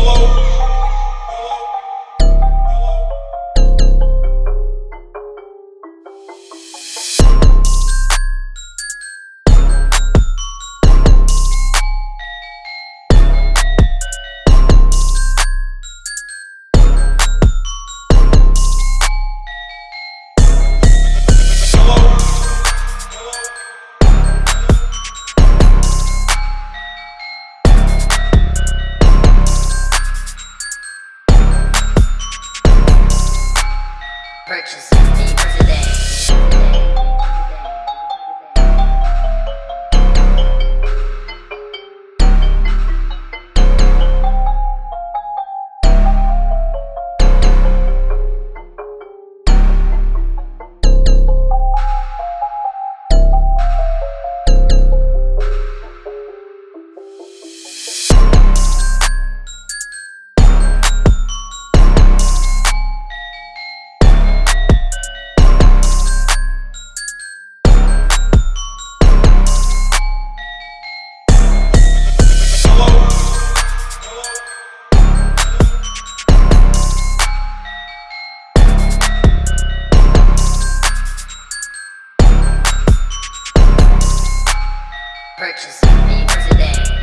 Hello. purchase. what you me today.